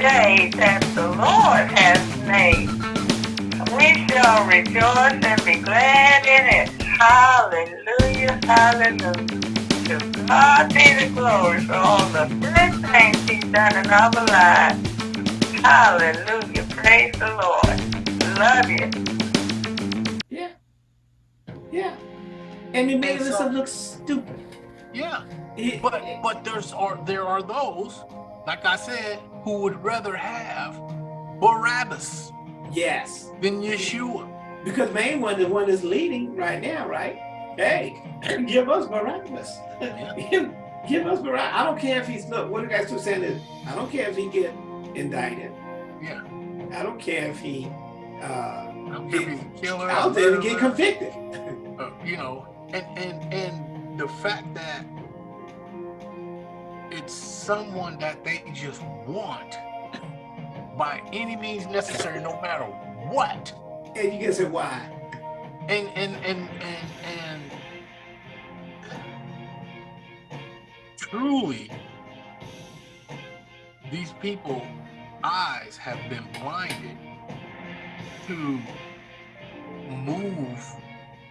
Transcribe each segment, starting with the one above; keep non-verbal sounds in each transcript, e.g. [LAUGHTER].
day that the Lord has made. We shall rejoice and be glad in it. Hallelujah, hallelujah. To God be the glory for all the good things he's done in our lives. Hallelujah, praise the Lord. Love you. Yeah. Yeah. And he made us look stupid. Yeah. but but there's are there are those, like I said, who would rather have Barabbas. Yes. Than Yeshua. Because main one, the one that's leading right now, right? Hey, [LAUGHS] give us Barabbas. Yeah. [LAUGHS] give, give us Barabbas. I don't care if he's look. What the guys two saying is, I don't care if he get indicted. Yeah. I don't care if he. Uh, I don't care if he's killer. I don't care get convicted. Uh, you know, and and and the fact that it's someone that they just want [COUGHS] by any means necessary, no matter what. And you can say why. And and and and and truly, these people eyes have been blinded to move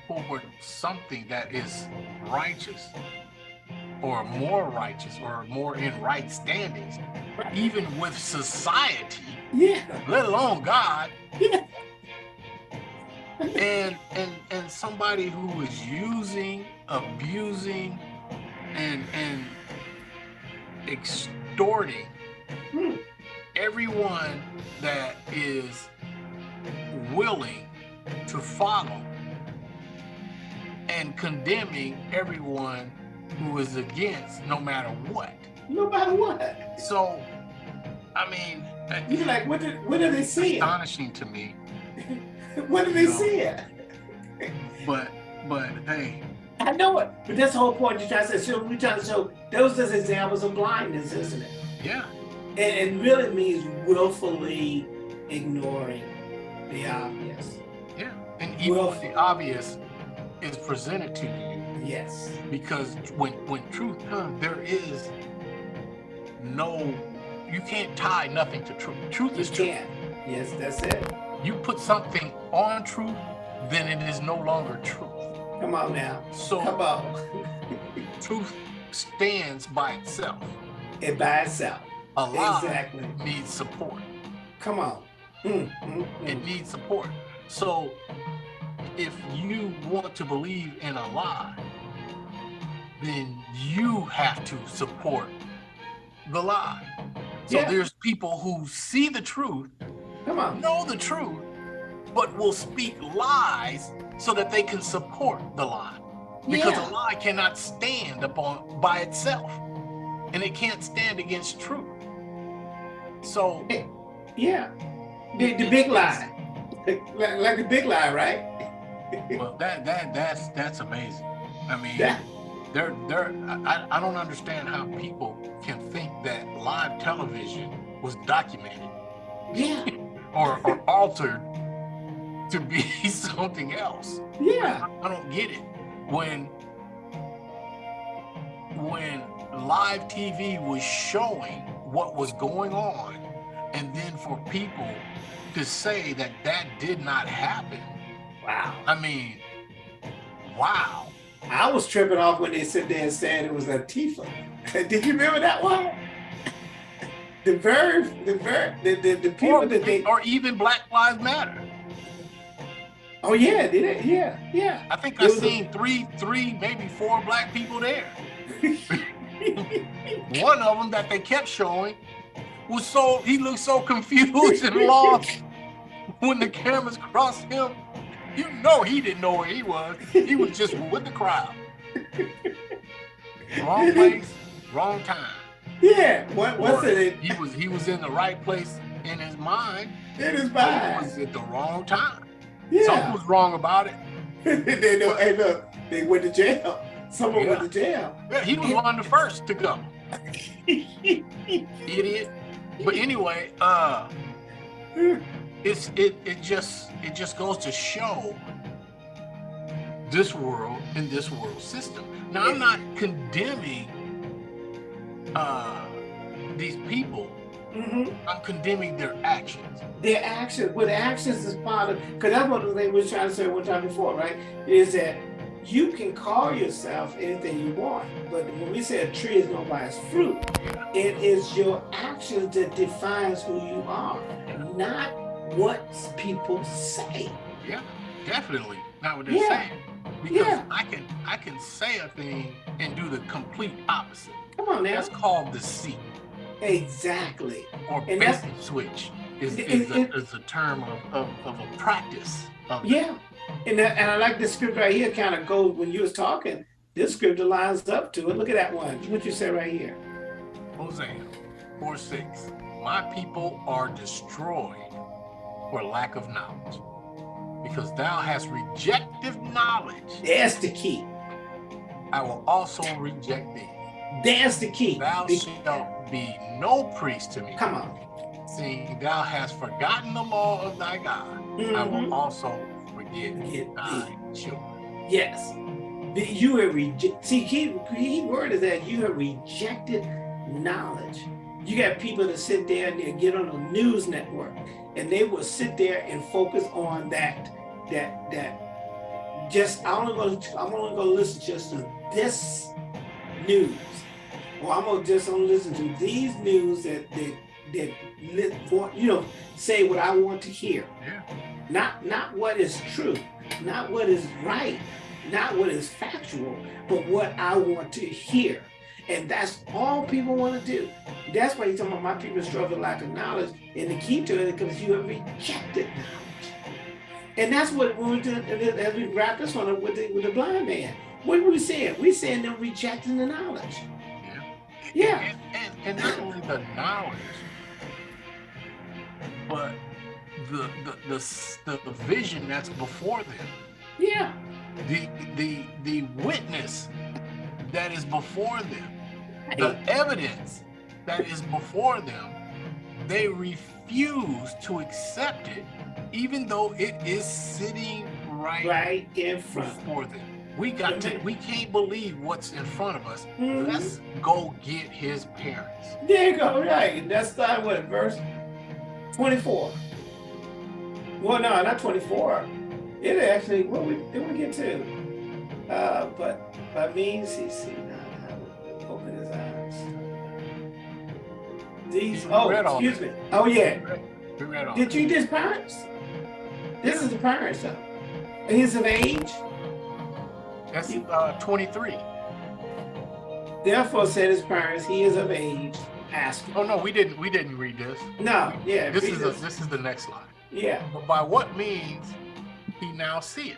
forward something that is righteous or more righteous or more in right standings, even with society, yeah. let alone God. Yeah. and and and somebody who is using, abusing, and and extorting hmm. everyone that is willing to follow and condemning everyone who is against no matter what. No matter what. So, I mean, you're like what did what did they see? Astonishing to me. [LAUGHS] what did they know? see? But but hey. I know it, but that's the whole point. You're trying to say. So we trying to show those are examples of blindness, isn't it? Yeah. And it really means willfully ignoring the obvious. Yeah, and even if the obvious is presented to you. Yes. Because when when truth comes, there is no you can't tie nothing to truth. Truth you is truth. Can't. Yes, that's it. You put something on truth, then it is no longer truth. Come on now. So come on. [LAUGHS] truth stands by itself. It by itself. A lie exactly. needs support. Come on. Mm, mm, mm. It needs support. So if you want to believe in a lie, then you have to support the lie. So yeah. there's people who see the truth, come on, know the truth, but will speak lies so that they can support the lie. Because yeah. a lie cannot stand upon by itself. And it can't stand against truth. So yeah. The, the big lie. Like, like the big lie, right? Well, that that that's that's amazing. I mean, yeah. they're they're I, I don't understand how people can think that live television was documented, yeah, [LAUGHS] or or altered to be [LAUGHS] something else. Yeah, I, I don't get it when when live TV was showing what was going on, and then for people to say that that did not happen Wow. I mean, wow. I was tripping off when they sit there and said it was Antifa. [LAUGHS] Did you remember that one? The very, the very, the, the, the people or, that they... Or even Black Lives Matter. Oh yeah, did it? Yeah, yeah. I think I seen a... three, three, maybe four black people there. [LAUGHS] one of them that they kept showing was so, he looked so confused and lost when the cameras crossed him you know he didn't know where he was. He was just [LAUGHS] with the crowd. [LAUGHS] Wrong place, wrong time. Yeah. What what's it? He was he was in the right place in his mind. In his mind. He was at the wrong time. Yeah. Something was wrong about it. [LAUGHS] they know, hey look, they went to jail. Someone yeah. went to jail. Yeah, he was one of the first to go. Idiot. But anyway, uh it's it it just it just goes to show this world and this world system. Now I'm not condemning uh, these people Mhm. I'm condemning their actions. Their actions, the actions is part of, because that's what the thing we were trying to say one time before, right? Is that you can call yourself anything you want, but when we say a tree is known by its fruit, it is your actions that defines who you are, not what people say. Yeah, definitely. Not what they're Yeah. saying. Because Yeah. I can I can say a thing and do the complete opposite. Come on now. That's called deceit Exactly. or And bait and switch is, It- is, it- a, is a term of, of, of a practice. Of it. Yeah. And, that, and I like this script right here kind of goes when you was talking, this scripture lines up to it. Look at that one. What you say right here. Hosea 4 6. My people are destroyed for lack of knowledge. Because thou hast rejected knowledge, That's the key. I will also reject thee. That's the key. Thou Be- shalt be no priest to me. Come on. Seeing thou hast forgotten the law of thy God, I will Mhm. also forget thy children. Yes. You have rejected. See, key, key word is that you have rejected knowledge. You got people that sit there and get on a news network and they will sit there and focus on that, that, that. Just I'm only gonna I'm only gonna listen just to this news, or I'm gonna just only listen to these news that that that you know say what I want to hear Yeah. not not what is true, not what is right, not what is factual, but what I want to hear. And that's all people want to do. That's why you're talking about my people struggle with lack of knowledge. And the key to it is because you have rejected knowledge. And that's what we do, as we wrap this one up with the, with the blind man. What are we saying? We're saying they're rejecting the knowledge. Yeah. Yeah. And, and, and not only the knowledge, but the the, the the the vision that's before them, Yeah. the the the witness that is before them, the evidence that is before them, they refuse to accept it, even though it is sitting right, Right in front. before them. We got to we can't believe what's in front of us. Mhm. Let's go get his parents. There you go, right. That's starting with verse 24. Well, no, not 24. It actually, what we did we get to? Uh, but by means, he see These, oh, excuse me. Oh, yeah. We read all Did you his parents? This is the parents, though. He's of age. That's uh, 23. Therefore, said his parents, he is of age. Ask him. Oh no, we didn't. We didn't read this. No, yeah. This is the, this is the next line. yeah. But by what means he now seeth?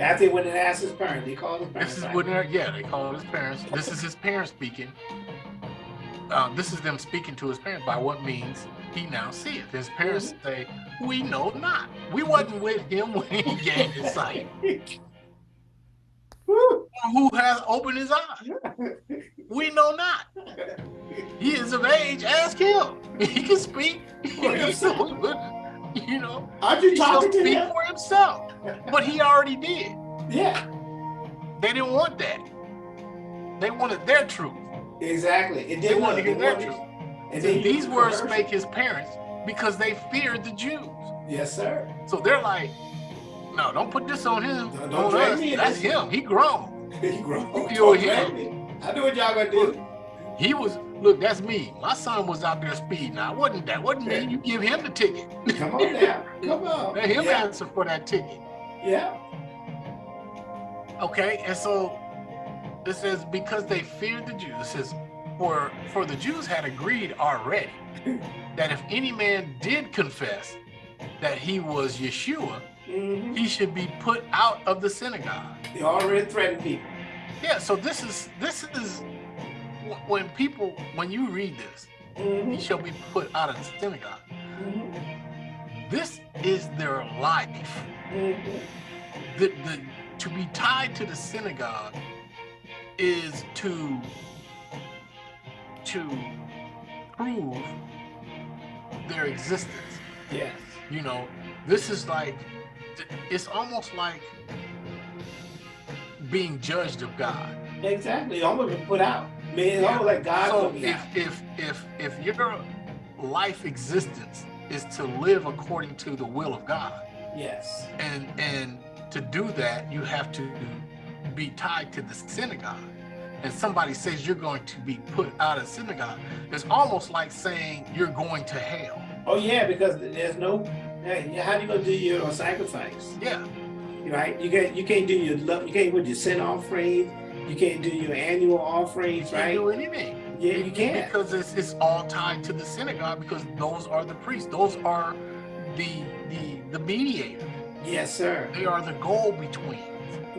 I think when it asked his parents, they called his parents. This is what. Yeah, they call his parents. This is his parents speaking. Uh, this is them speaking to his parents. By what means he now seeth? His parents Mm-hmm. say, "We know not. We wasn't with him when he [LAUGHS] gained his sight. Who has opened his eyes? [LAUGHS] We know not. He is of age. Ask him. He can speak. For [LAUGHS] himself. you know, Aren't you he talking to speak him? for himself. But he already did. Yeah, They didn't want that. They wanted their truth. Exactly. It They did wanted to look- get their it truth. And And then these words converse- spake his parents because they feared the Jews. Yes, sir. So they're like, no, don't put this on him. Don't- don't on me That's him. He grown. [LAUGHS] he grown. You Don't him. I know what y'all gonna do. He was, look, that's me. My son was out there speeding. I wasn't that. Wasn't me. You give him the ticket. Come on now. [LAUGHS] Come on. Let him yeah. answer for that ticket. yeah. Okay, and so it says because they feared the Jews. It says for for the Jews had agreed already [CLEARS THROAT] that if any man did confess that he was Yeshua, Mhm. he should be put out of the synagogue. They already threatened people. Yeah, so this is this is when people when you read this, he Mhm. shall be put out of the synagogue. Mhm. This is their life. Mhm. the, the to be tied to the synagogue is to to prove their existence Yes. you know this is like it's almost like being judged of god Exactly. Almost put out. Man, it's Yeah. almost like God so if out. if if if you're life existence is to live according to the will of God. Yes. And and to do that, you have to be tied to the synagogue. And somebody says you're going to be put out of synagogue. It's almost like saying you're going to hell. Oh yeah, because there's no. Hey, how do you gonna do your sacrifice? Yeah. Right. You can't. You can't do your love. You can't put your sin offering. You can't do your annual offerings. You can't Right. do anything. Yeah, you can't. Because it's, it's all tied to the synagogue because those are the priests. Those are the the the mediator. Yes, sir. They are the go between.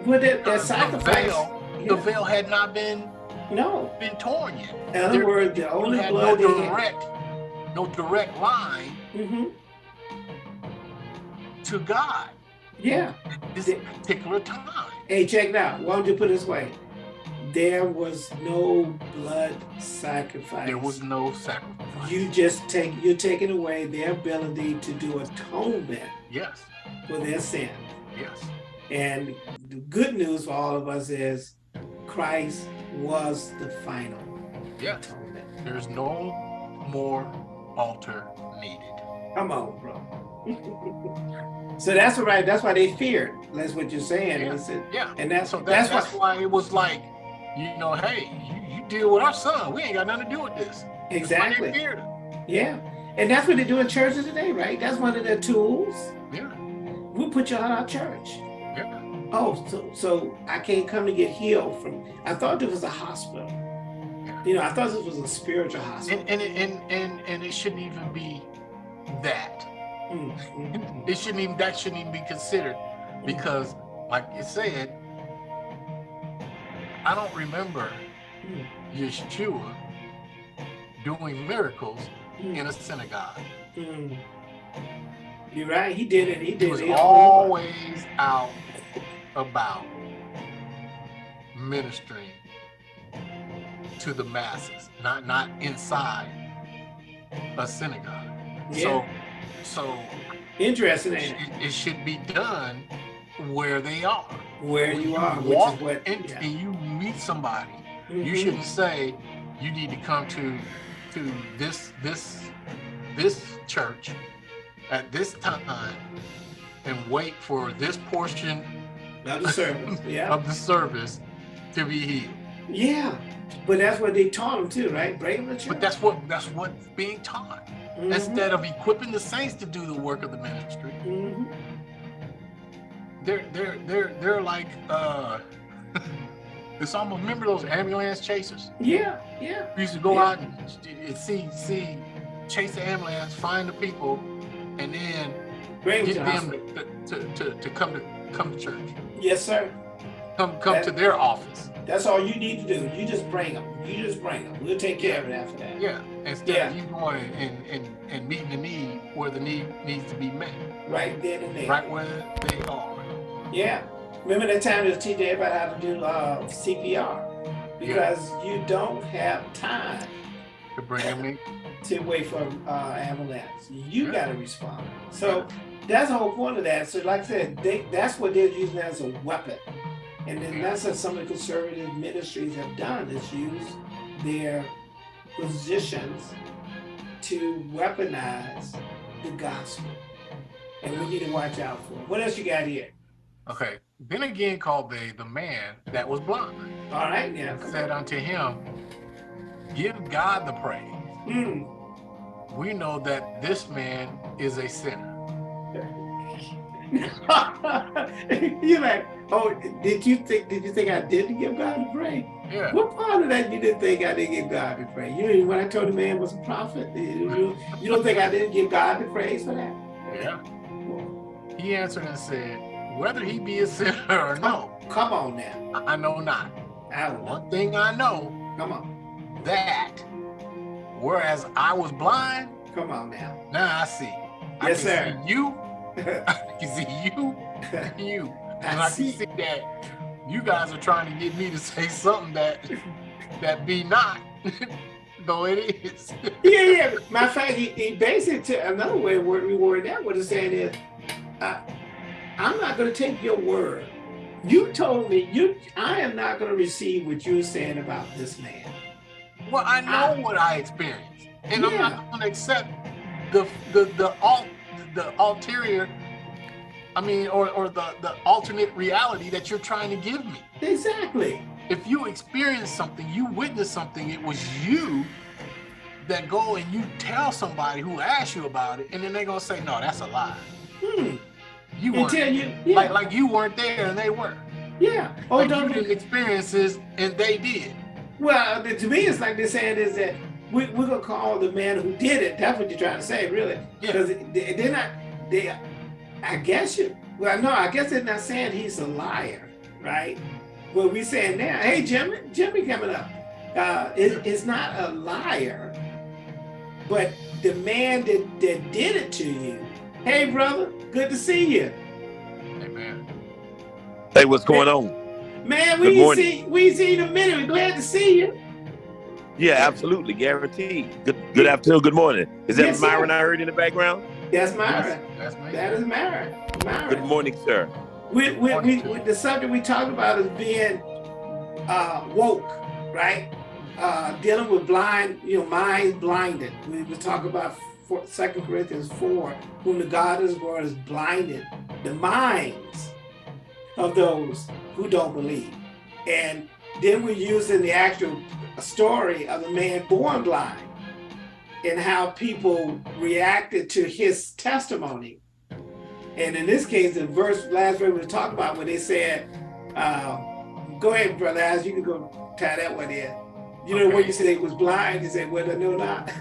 But that, that The sacrifice. veil, the veil had not been No. been torn yet. In other There- words, the only had no blood they had. direct, no direct line hmm to God Yeah. at this The- particular time. Hey, check it out. Why don't you put it this way? There was no blood sacrifice. There was no sacrifice. You just take. You're taking away their ability to do atonement yes, for their sin. yes, And the good news for all of us is Christ was the final atonement. There's no more altar needed. Come on, bro. [LAUGHS] so that's what right. That's why they feared. That's what you're saying. Yeah. Yeah. and that's So that, that's, that's, why why it was like, you know, hey, you, you deal with our son. We ain't got nothing to do with this. That's why they exactly. feared him. Yeah, and that's what they do in churches today, right? That's one of their tools. Yeah, We'll put you out of our church. Oh, so so I can't come to get healed from. I thought this was a hospital. You know, I thought this was a spiritual hospital. And and it- and and and it shouldn't even be that. Mm. It shouldn't even that shouldn't even be considered because, like you said, I don't remember Mm. Yeshua doing miracles Mm. in a synagogue. Mm. You're right. He did it. He did He was it. always out about ministering to the masses, not not inside a synagogue. So, so Interesting. it, it? should be done where they are. Where When you are, walk which is what. in- yeah. and you meet somebody, you Mhm. shouldn't say you need to come to to this this this church at this time and wait for this portion Of the service. Yeah. of the service to be healed. Yeah. But that's what they taught them too, right? Bring him to church. But that's what that's what's being taught. Mhm. Instead of equipping the saints to do the work of the ministry, Mhm. they're they're they're they're like uh [LAUGHS] it's almost remember those ambulance chasers? Yeah. Yeah. We used to go Yeah. out and, and see see chase the ambulance, find the people, and then Bring get them to, to, to, to come to come to church. Yes, sir. Come come to their office. That's all you need to do. You just bring them. You just bring them. We'll take care of it after that. Yeah. Instead Yeah. of you going and, and, and meeting the need where the need needs to be met. Right then and there. Right where they are. Yeah. Remember that time to teach everybody how to do uh, CPR because you don't have time To bring them in. To wait for uh, ambulance. You got to respond. So that's the whole point of that. So like I said, they, that's what they're using as a weapon. And then that's what some of the conservative ministries have done is use their positions to weaponize the gospel. And we need to watch out for it. What else you got here? Okay. Then again called they the man that was blind. All right now. Said unto him, Give God the praise. Hmm. We know that this man is a sinner. [LAUGHS] You're like, oh, did you think? Did you think I didn't give God the praise? Yeah. What part of that you didn't think I didn't give God the praise? You know, when I told the man was a prophet, you, you, you don't think I didn't give God the praise for that? Yeah. He answered and said, Whether he be a sinner [LAUGHS] or no, Come on now. I know not. I know. One thing I know Come on. that whereas I was blind, Come on now. now I see. I Yes, can sir. see you, [LAUGHS] I can see you, [LAUGHS] and you. And I I can see. see that you guys are trying to get me to say something that that be not, [LAUGHS] though it is. Yeah, yeah. Matter of fact, he, he basically to another way of word reword that what it's saying is, uh, I'm not going to take your word. You told me you. I am not going to receive what you're saying about this man. Well, I know what I experienced. and I'm Yeah. not going to accept the the the alt the ulterior. I mean, or or the the alternate reality that you're trying to give me. Exactly. If you experience something, you witness something, it was you that go and you tell somebody who asked you about it, and then they're gonna say, "No, that's a lie. Hmm. You weren't Until you, yeah, like like you weren't there and they were. yeah. Oh, Like you don't. didn't experience and they did." Well, to me, it's like they're saying is that we, we're gonna call the man who did it. That's what you're trying to say, really? Yeah. Because they, they're not. They, I guess you. Well, no, I guess they're not saying he's a liar, right? What we're saying now? Hey, Jimmy, Jimmy coming up. Uh, it, it's not a liar, but the man that, that did it to you. Hey, brother, good to see you. Amen. Hey, what's going on? Man, we ain't morning. see we ain't seen you in a minute. We're glad to see you. Yeah, absolutely, guaranteed. Good, good afternoon, good morning. Is that Yes, sir. Myron I heard in the background? That's Myron. That's, that's me. That is Myra. Myra. Good morning, sir. we, we, we, Morning, too. we- the subject we talked about is being uh, woke, right? Uh, dealing with blind, you know, minds blinded. We were talking about four, 2 Corinthians 4, whom the God of this world is blinded, the minds of those who don't believe. And then we're using the actual story of the man born blind and how people reacted to his testimony. And in this case, the verse last verse we were talking about when they said, uh, "Go ahead, brother, as you can go tie that one in." You know Okay. when you said he was blind, you said, "Well, no, not."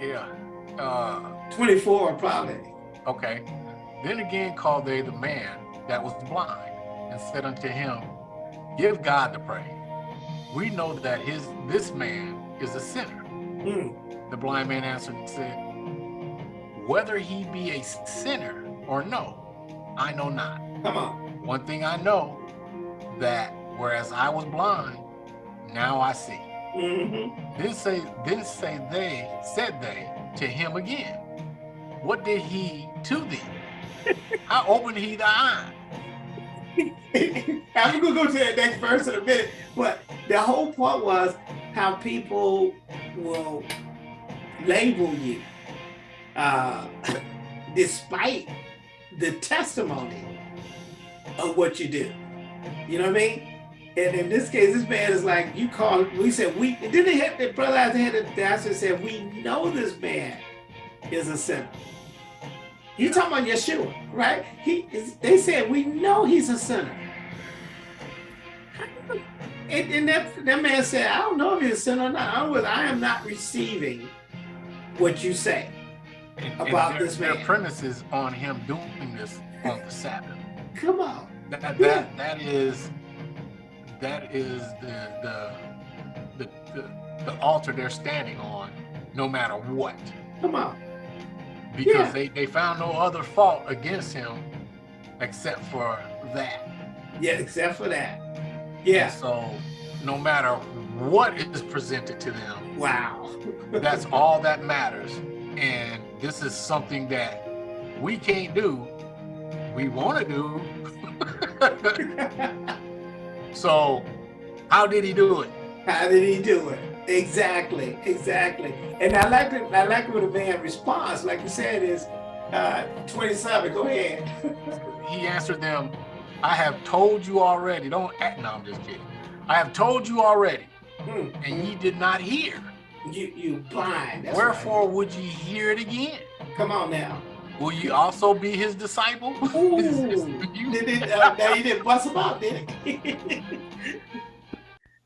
Yeah. [LAUGHS] Uh, Twenty-four, probably. okay. Then again called they the man that was blind and said unto him, Give God the praise. We know that his this man is a sinner. Hmm. The blind man answered and said, Whether he be a sinner or no, I know not. Come on. One thing I know that whereas I was blind, now I see. hmm Then say, then say they, said they to him again, What did he to thee? [LAUGHS] How opened he thy eye? I'm gonna go to that next verse in a minute, but the whole point was how people will label you, uh, [LAUGHS] despite the testimony of what you do. You know what I mean? And in this case, this man is like, you call, we said, we, and then they had, the brother had the pastor said, we know this man is a sinner. You talking about Yeshua, right? He is, they said, we know he's a sinner. And, and that, that man said, I don't know if he's a sinner or not. I, don't I am not receiving what you say. And, About and their, this their man. premise is on him doing this on the Sabbath. Come on. That, that, Yeah. that is that is the the, the the the altar they're standing on, no matter what. Come on. Because Yeah. they, they found no other fault against him except for that. Yeah, except for that. Yeah. So no matter what is presented to them, Wow. [LAUGHS] that's all that matters. And this is something that we can't do. We want to do. [LAUGHS] [LAUGHS] so how did he do it? How did he do it? Exactly, exactly. And I like it. I like what the man responds. Like you said, is uh, 27. Go ahead. He answered them, I have told you already. Don't act. No, I'm just kidding. I have told you already, Hmm. and ye did not hear. You you blind. That's. Wherefore would ye hear it again? Come on now. Will ye also be his disciple? Ooh. [LAUGHS] You- Did it, uh, now you didn't bust him out, did it? [LAUGHS]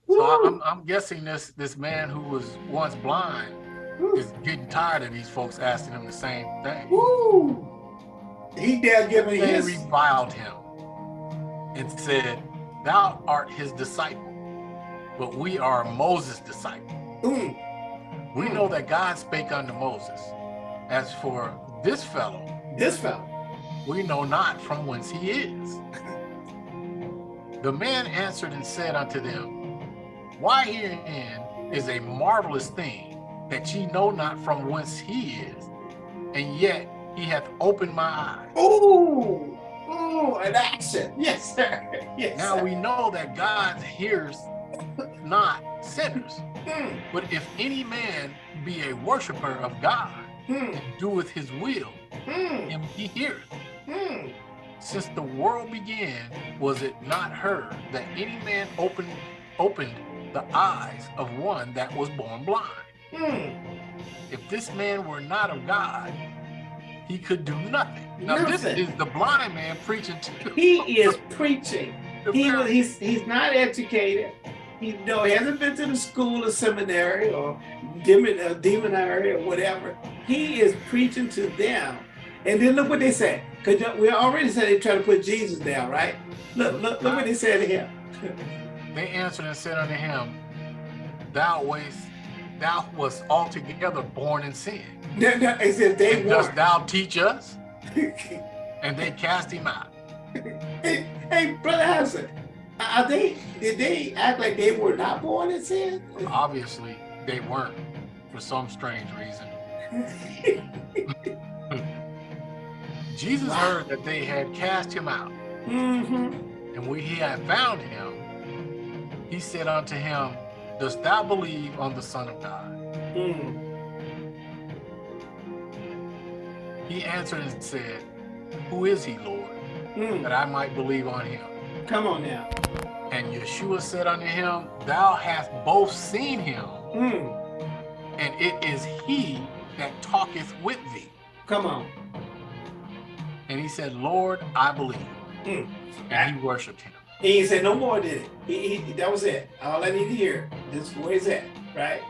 so I- I'm, I'm guessing this this man who was once blind Woo. is getting tired of these folks asking him the same thing. Woo. He dare giving They his. reviled him and said, Thou art his disciple, but we are Moses' disciple. Mm, We know that God spake unto Moses. As for this fellow, this fellow. we know not from whence he is. [LAUGHS] The man answered and said unto them, Why herein is a marvelous thing that ye know not from whence he is, and yet he hath opened my eyes. Ooh. Ooh, an action. Yes, sir. Yes. Now sir. we know that God hears not sinners. Mm, But if any man be a worshiper of God mm, and doeth his will, mm, him he heareth. mm. Since the world began, was it not heard that any man opened opened the eyes of one that was born blind? Mm. If this man were not of God, he could do nothing. Now this is the blind man preaching to He [LAUGHS] is preaching. He was—he's—he's not educated. He no, he hasn't been to the school or seminary or demon uh, demonary or whatever. He is preaching to them. And then look what they say. Because we already said they try to put Jesus down, right? Look, look, look what they said here. [LAUGHS] They answered and said unto him, Thou wast thou wast altogether born in sin. No, no, It says they And dost thou teach us? [LAUGHS] And they cast him out. hey, hey, brother Hassan, are they? Did they act like they were not born in sin? Obviously, they weren't for some strange reason. [LAUGHS] Jesus Wow. heard that they had cast him out, hmm and when he had found him, he said unto him, Dost thou believe on the Son of God? Mm. He answered and said, Who is he, Lord, Mm. that I might believe on him? Come on now. And Yeshua said unto him, Thou hast both seen him, Mm. and it is he that talketh with thee. Come on. And he said, Lord, I believe. Mm. And he worshiped him. He ain't said no more, did it? He, he, that was it. All I need to hear. This is where he's at, right?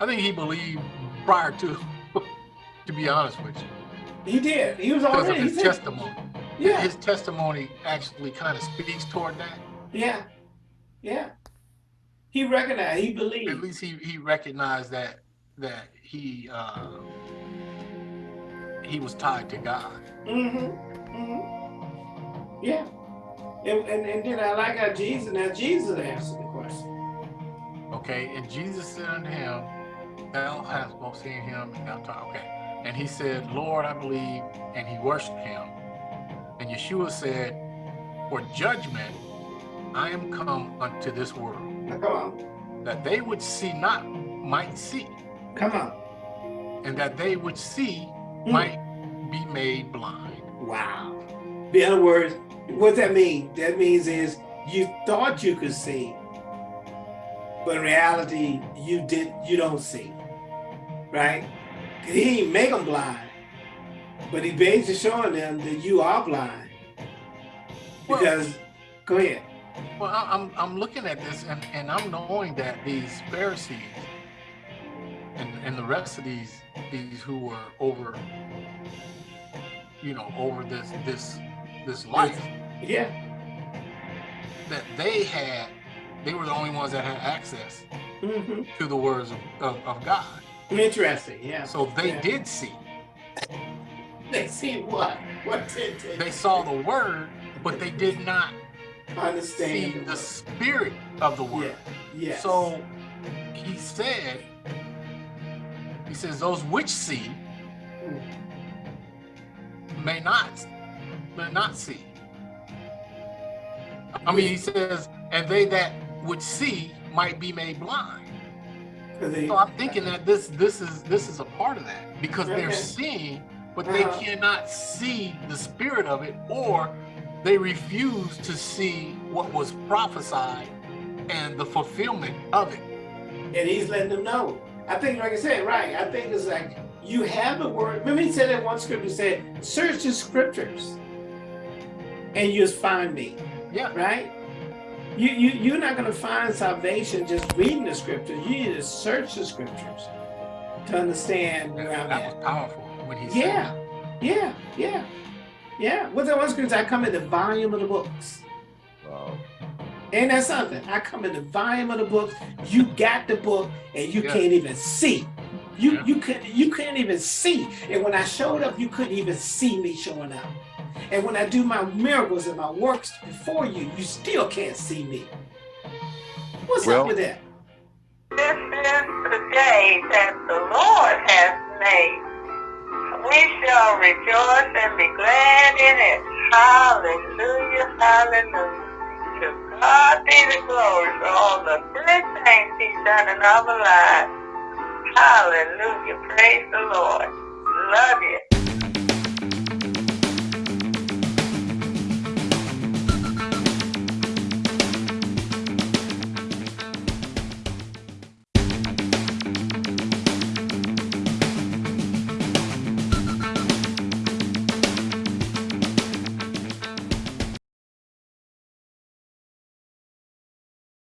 I think he believed prior to, [LAUGHS] to be honest with you, He did. He was already. because of his said, testimony. yeah, His testimony actually kind of speaks toward that. yeah, yeah. He recognized. He believed. At least he, he recognized that that he uh, he was tied to God. Mm-hmm. Mm-hmm. Yeah. And, and and then I like how Jesus. Now Jesus answered the question. Okay, and Jesus said unto him, Thou hast both seen him and thou taught. Okay. And he said, Lord, I believe, and he worshiped him. And Yeshua said, For judgment I am come unto this world, Now come on. that they which see not might see, Come on. and that they which see Mm. might be made blind. Wow. In other words, what that mean? That means is you thought you could see, but in reality you did. You don't see, right? He ain't make them blind, but he basically showing them that you are blind. Well- Because, go ahead. Well, I'm I'm looking at this and, and I'm knowing that these Pharisees and, and the rest of these these who were over you know over this this this life Yeah. that they had they were the only ones that had access hmm to the words of, of, of God. Interesting. Yeah. So they Yeah. did see. They see what? What did they, They saw the word, but they did not see understand? the spirit of the word. Yeah. So he said, he says, those which see Mm. may not, may not see. I mean, he says, and they that would see might be made blind. they- So I'm thinking that this this is this is a part of that because they're seeing, but they Uh-huh. cannot see the spirit of it, or they refuse to see what was prophesied and the fulfillment of it. and he's letting them know. I think, like I said, right. I think it's like you have the word. Remember, he said in one scripture, said, "Search the scriptures, and you'll find me." Yeah. Right? You you you're not gonna find salvation just reading the scriptures. You need to search the scriptures to understand where I'm That at. was powerful when he Yeah. said that. Yeah, yeah, yeah. What's that one scripture? I come in the volume of the books. Wow. Ain't that something? I come in the volume of the books. You got the book, and you Yeah. can't even see. You Yeah. you couldn't you couldn't even see. And when I showed up, you couldn't even see me showing up. And when I do my miracles and my works before you, you still can't see me. What's Well- up with that? This is the day that the Lord has made. We shall rejoice and be glad in it. Hallelujah, hallelujah. To God be the glory for all the good things he's done in our lives. Hallelujah. Praise the Lord. Love you.